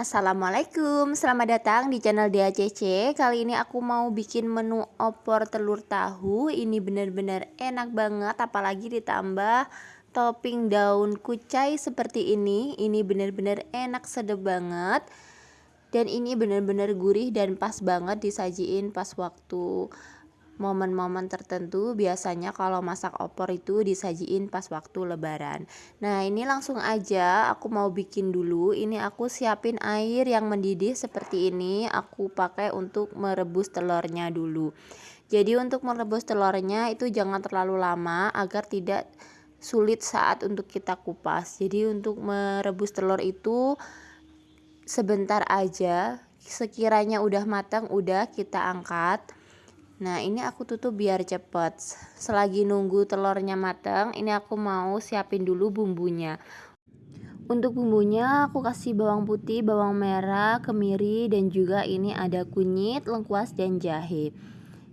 Assalamualaikum, selamat datang di channel DACC Kali ini aku mau bikin menu opor telur tahu. Ini bener-bener enak banget apalagi ditambah topping daun kucai seperti ini. Ini bener-bener enak sedap banget. Dan ini bener-bener gurih dan pas banget disajiin pas waktu momen-momen tertentu biasanya kalau masak opor itu disajiin pas waktu lebaran. Nah ini langsung aja aku mau bikin dulu. Ini aku siapin air yang mendidih seperti ini aku pakai untuk merebus telurnya dulu. Jadi untuk merebus telurnya itu jangan terlalu lama agar tidak sulit saat untuk kita kupas. Jadi untuk merebus telur itu sebentar aja. Sekiranya udah matang udah kita angkat Nah ini aku tutup biar cepet. Selagi nunggu telurnya matang Ini aku mau siapin dulu bumbunya. Untuk bumbunya aku kasih bawang putih, bawang merah, kemiri Dan juga ini ada kunyit, lengkuas, dan jahe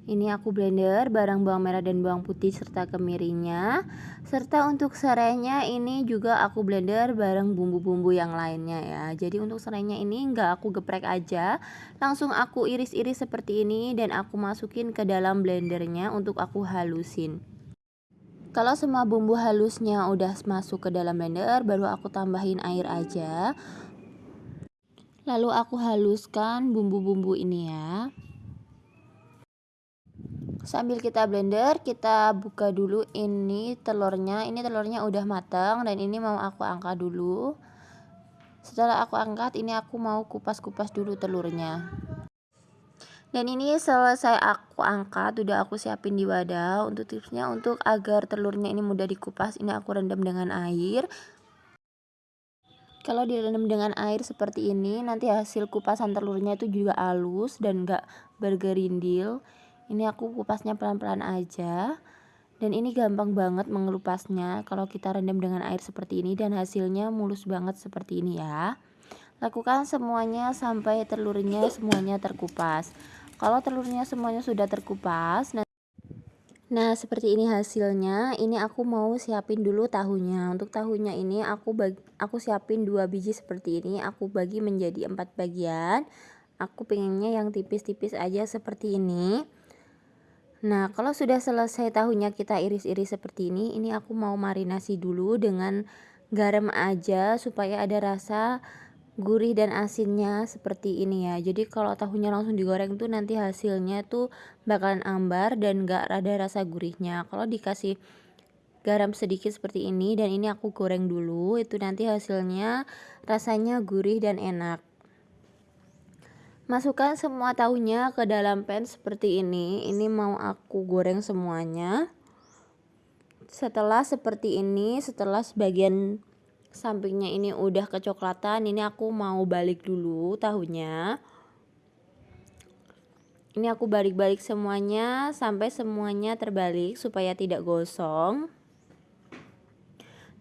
ini aku blender barang bawang merah dan bawang putih serta kemirinya. Serta untuk serainya ini juga aku blender bareng bumbu-bumbu yang lainnya ya. Jadi untuk serainya ini enggak aku geprek aja, langsung aku iris-iris seperti ini dan aku masukin ke dalam blendernya untuk aku halusin. Kalau semua bumbu halusnya udah masuk ke dalam blender, baru aku tambahin air aja. Lalu aku haluskan bumbu-bumbu ini ya sambil kita blender kita buka dulu. Ini telurnya ini telurnya udah matang dan ini mau aku angkat dulu. Setelah aku angkat ini aku mau kupas-kupas dulu telurnya. Dan ini selesai aku angkat udah aku siapin di wadah. Untuk tipsnya untuk agar telurnya ini mudah dikupas ini aku rendam dengan air. Kalau direndam dengan air seperti ini nanti hasil kupasan telurnya itu juga halus dan gak bergerindil ini aku kupasnya pelan-pelan aja dan ini gampang banget mengelupasnya kalau kita rendam dengan air seperti ini dan hasilnya mulus banget seperti ini ya lakukan semuanya sampai telurnya semuanya terkupas kalau telurnya semuanya sudah terkupas nah Nah, seperti ini hasilnya. Ini aku mau siapin dulu tahunya. Untuk tahunya ini aku bagi, aku siapin dua biji seperti ini. Aku bagi menjadi empat bagian. Aku pengennya yang tipis-tipis aja seperti ini. Nah, kalau sudah selesai tahunya kita iris-iris seperti ini, ini aku mau marinasi dulu dengan garam aja supaya ada rasa gurih dan asinnya seperti ini ya. Jadi kalau tahunya langsung digoreng tuh nanti hasilnya tuh bakalan ambar dan gak ada rasa gurihnya. Kalau dikasih garam sedikit seperti ini dan ini aku goreng dulu, itu nanti hasilnya rasanya gurih dan enak. Masukkan semua tahunya ke dalam pan seperti ini. Ini mau aku goreng semuanya. Setelah seperti ini, setelah sebagian sampingnya ini udah kecoklatan, ini aku mau balik dulu tahunya. Ini aku balik-balik semuanya sampai semuanya terbalik supaya tidak gosong.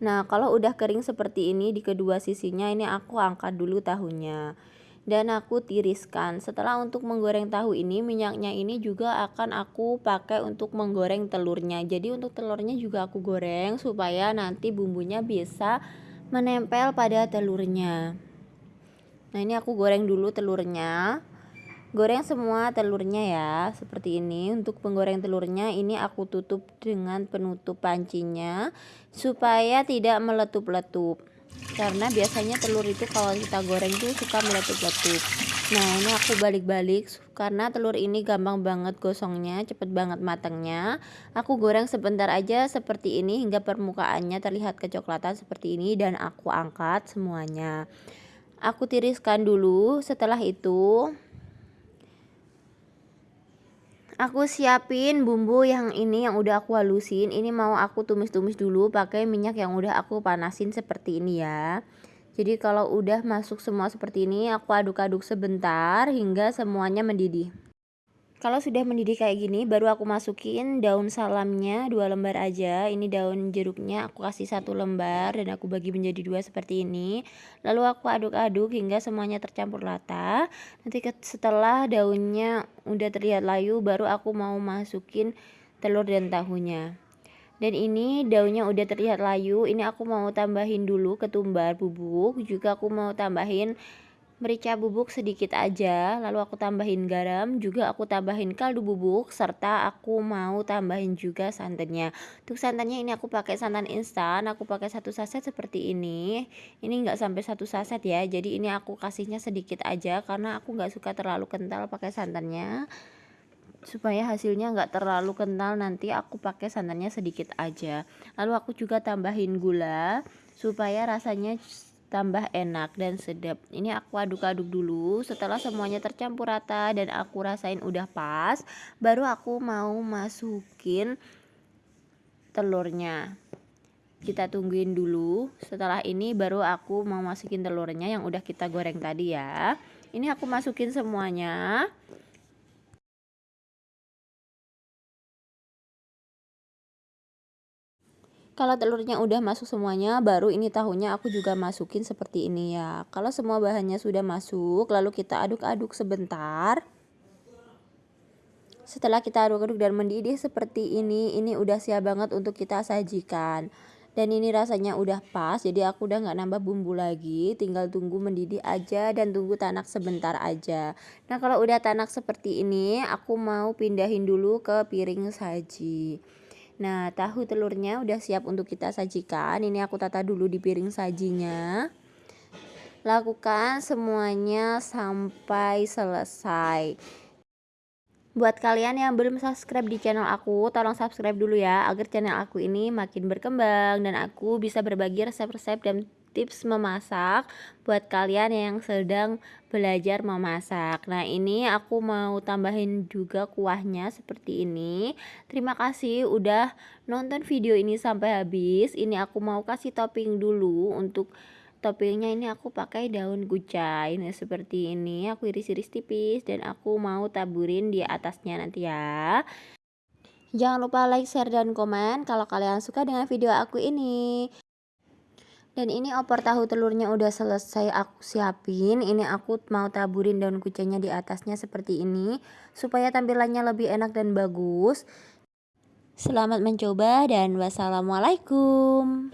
Nah, kalau udah kering seperti ini di kedua sisinya, ini aku angkat dulu tahunya dan aku tiriskan. Setelah untuk menggoreng tahu ini, minyaknya ini juga akan aku pakai untuk menggoreng telurnya. Jadi untuk telurnya juga aku goreng supaya nanti bumbunya bisa menempel pada telurnya. Nah, ini aku goreng dulu telurnya. Goreng semua telurnya ya, seperti ini. Untuk penggoreng telurnya ini aku tutup dengan penutup pancinya supaya tidak meletup-letup karena biasanya telur itu kalau kita goreng tuh suka meletup-letup nah ini aku balik-balik karena telur ini gampang banget gosongnya cepet banget matangnya. Aku goreng sebentar aja seperti ini hingga permukaannya terlihat kecoklatan seperti ini dan aku angkat semuanya. Aku tiriskan dulu. Setelah itu aku siapin bumbu yang ini yang udah aku halusin. Ini mau aku tumis-tumis dulu pakai minyak yang udah aku panasin seperti ini ya. Jadi kalau udah masuk semua seperti ini aku aduk-aduk sebentar hingga semuanya mendidih kalau sudah mendidih kayak gini baru aku masukin daun salamnya dua lembar aja. Ini daun jeruknya aku kasih satu lembar dan aku bagi menjadi dua seperti ini. Lalu aku aduk-aduk hingga semuanya tercampur rata. Nanti setelah daunnya udah terlihat layu baru aku mau masukin telur dan tahunya. Dan ini daunnya udah terlihat layu ini aku mau tambahin dulu ketumbar bubuk. Juga aku mau tambahin merica bubuk sedikit aja lalu aku tambahin garam juga aku tambahin kaldu bubuk serta aku mau tambahin juga santannya. Untuk santannya ini aku pakai santan instan aku pakai satu saset seperti ini. Ini enggak sampai satu saset ya jadi ini aku kasihnya sedikit aja karena aku nggak suka terlalu kental pakai santannya. Supaya hasilnya nggak terlalu kental nanti aku pakai santannya sedikit aja. Lalu aku juga tambahin gula supaya rasanya tambah enak dan sedap. Ini aku aduk-aduk dulu. Setelah semuanya tercampur rata dan aku rasain udah pas baru aku mau masukin telurnya. Kita tungguin dulu. Setelah ini baru aku mau masukin telurnya yang udah kita goreng tadi ya. Ini aku masukin semuanya kalau telurnya udah masuk semuanya baru ini tahunya aku juga masukin seperti ini ya. Kalau semua bahannya sudah masuk lalu kita aduk-aduk sebentar. Setelah kita aduk-aduk dan mendidih seperti ini ini udah siap banget untuk kita sajikan. Dan ini rasanya udah pas jadi aku udah nggak nambah bumbu lagi. Tinggal tunggu mendidih aja dan tunggu tanak sebentar aja. Nah kalau udah tanak seperti ini aku mau pindahin dulu ke piring saji Nah, tahu telurnya udah siap untuk kita sajikan. Ini aku tata dulu di piring sajinya. Lakukan semuanya sampai selesai. Buat kalian yang belum subscribe di channel aku, tolong subscribe dulu ya agar channel aku ini makin berkembang dan aku bisa berbagi resep-resep dan tips memasak buat kalian yang sedang belajar memasak. Nah ini aku mau tambahin juga kuahnya seperti ini. Terima kasih udah nonton video ini sampai habis. Ini aku mau kasih topping dulu untuk toppingnya ini aku pakai daun kucai. Nah seperti ini aku iris-iris tipis dan aku mau taburin di atasnya nanti ya. Jangan lupa like, share, dan komen kalau kalian suka dengan video aku ini. Dan ini opor tahu telurnya udah selesai aku siapin. Ini aku mau taburin daun kucainya di atasnya seperti ini. Supaya tampilannya lebih enak dan bagus. Selamat mencoba dan wassalamualaikum.